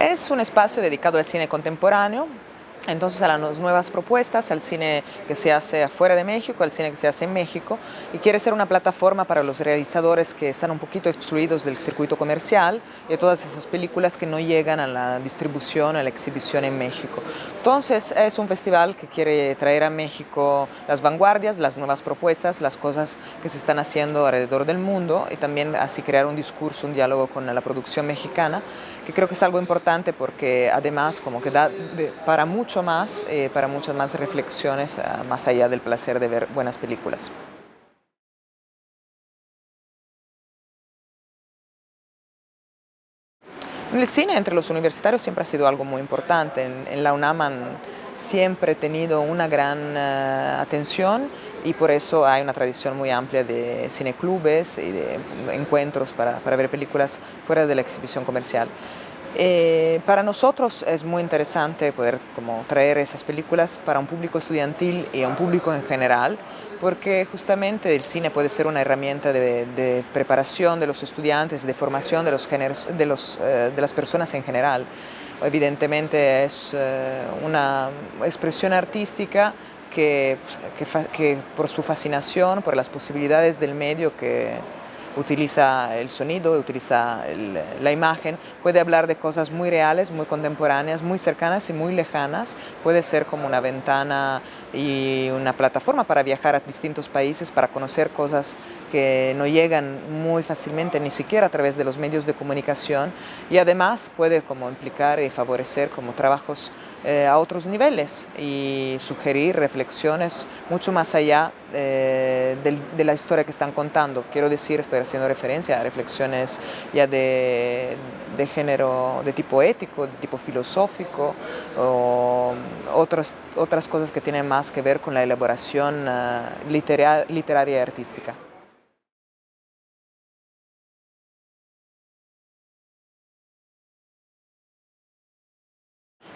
Es un espacio dedicado al cine contemporáneo, entonces a las nuevas propuestas, al cine que se hace afuera de México, al cine que se hace en México y quiere ser una plataforma para los realizadores que están un poquito excluidos del circuito comercial y de todas esas películas que no llegan a la distribución, a la exhibición en México. Entonces es un festival que quiere traer a México las vanguardias, las nuevas propuestas, las cosas que se están haciendo alrededor del mundo y también así crear un discurso, un diálogo con la producción mexicana, que creo que es algo importante porque además como que da para mucho más, eh, para muchas más reflexiones, ah, más allá del placer de ver buenas películas. El cine entre los universitarios siempre ha sido algo muy importante. En, la UNAM han siempre tenido una gran ah, atención y por eso hay una tradición muy amplia de cineclubes y de encuentros para, para ver películas fuera de la exhibición comercial. Eh, para nosotros es muy interesante poder como, traer esas películas para un público estudiantil y a un público en general, porque justamente el cine puede ser una herramienta de, preparación de los estudiantes, de formación de, los géneros, de, los, eh, de las personas en general. Evidentemente es eh, una expresión artística que, que, que por su fascinación, por las posibilidades del medio que, utiliza el sonido, utiliza la imagen, puede hablar de cosas muy reales, muy contemporáneas, muy cercanas y muy lejanas, puede ser como una ventana y una plataforma para viajar a distintos países, para conocer cosas que no llegan muy fácilmente ni siquiera a través de los medios de comunicación. Y además puede como implicar y favorecer como trabajos eh, a otros niveles y sugerir reflexiones mucho más allá eh, de, la historia que están contando. Quiero decir, estoy haciendo referencia a reflexiones ya de, de género de tipo ético, de tipo filosófico o otras, otras cosas que tienen más que ver con la elaboración uh, literaria y artística.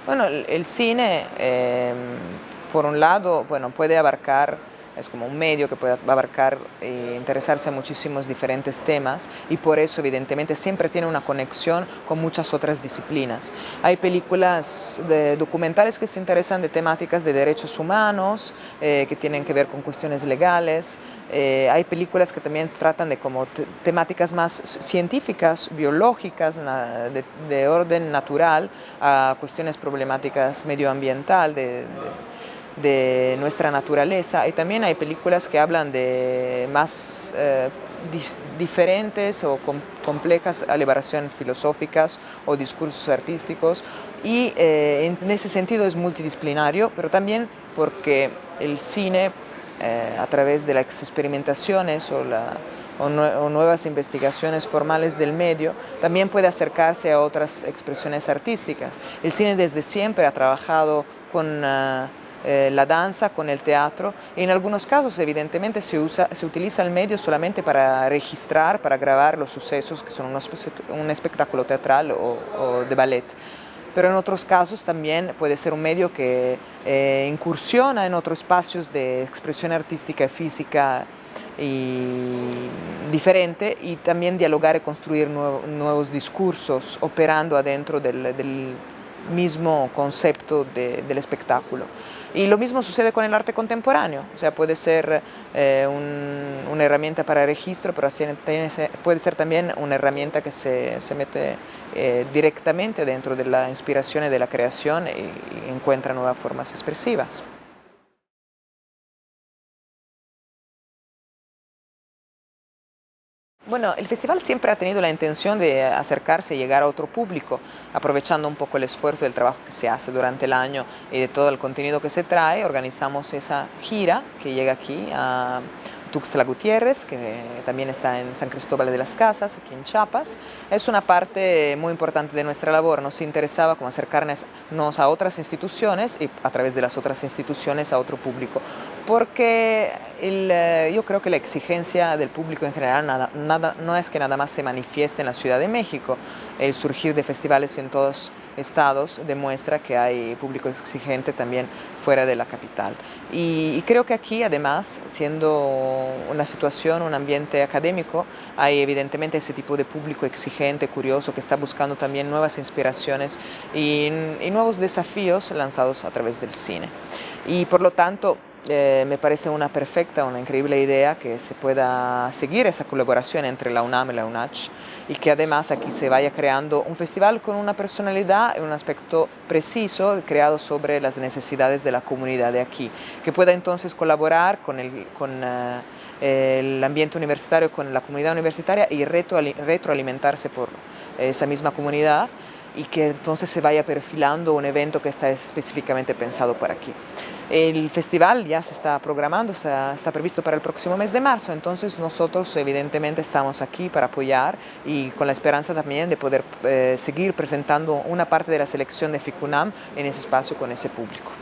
Bueno, el, cine, em, por un lado, bueno, puede abarcar es como un medio que puede abarcar e interesarse a muchísimos diferentes temas y por eso evidentemente siempre tiene una conexión con muchas otras disciplinas. Hay películas de documentales que se interesan de temáticas de derechos humanos, eh, que tienen que ver con cuestiones legales, eh, hay películas que también tratan de como temáticas más científicas, biológicas, de, orden natural, a cuestiones problemáticas medioambiental, de nuestra naturaleza y también hay películas que hablan de más eh, diferentes o complejas elaboraciones filosóficas o discursos artísticos y eh, en ese sentido es multidisciplinario, pero también porque el cine eh, a través de las experimentaciones o, o, nuevas investigaciones formales del medio, también puede acercarse a otras expresiones artísticas. El cine desde siempre ha trabajado con... Ah, eh, la danza con el teatro. En algunos casos evidentemente se, usa, se utiliza el medio solamente para registrar, para grabar los sucesos que son un espectáculo teatral o, de ballet. Pero en otros casos también puede ser un medio que eh, incursiona en otros espacios de expresión artística y física diferente y también dialogar y construir nuevos discursos operando adentro del mismo concepto del espectáculo. Y lo mismo sucede con el arte contemporáneo, o sea, puede ser eh, una herramienta para registro, pero puede ser también una herramienta que se, mete eh, directamente dentro de la inspiración y de la creación y encuentra nuevas formas expresivas. Bueno, el festival siempre ha tenido la intención de acercarse y llegar a otro público, aprovechando un poco el esfuerzo del trabajo que se hace durante el año y de todo el contenido que se trae, organizamos esa gira que llega aquí a Tuxtla Gutiérrez, que también está en San Cristóbal de las Casas, aquí en Chiapas. Es una parte muy importante de nuestra labor. Nos interesaba como acercarnos a otras instituciones y a través de las otras instituciones a otro público. Porque eh, yo creo que la exigencia del público en general nada, no es que nada más se manifieste en la Ciudad de México. El surgir de festivales en todos estados demuestra que hay público exigente también fuera de la capital. Y, creo que aquí además, siendo una situación, un ambiente académico, hay evidentemente ese tipo de público exigente, curioso, que está buscando también nuevas inspiraciones y, y nuevos desafíos lanzados a través del cine. Y por lo tanto, eh, me parece una perfecta, una increíble idea que se pueda seguir esa colaboración entre la UNAM y la UNACH y que además aquí se vaya creando un festival con una personalidad y un aspecto preciso creado sobre las necesidades de la comunidad de aquí, que pueda entonces colaborar con el, con, eh, el ambiente universitario, con la comunidad universitaria y retroalimentarse por esa misma comunidad y que entonces se vaya perfilando un evento que está específicamente pensado para aquí. El festival ya se está programando, está previsto para el próximo mes de marzo, entonces nosotros evidentemente estamos aquí para apoyar y con la esperanza también de poder eh, seguir presentando una parte de la selección de FICUNAM en ese espacio con ese público.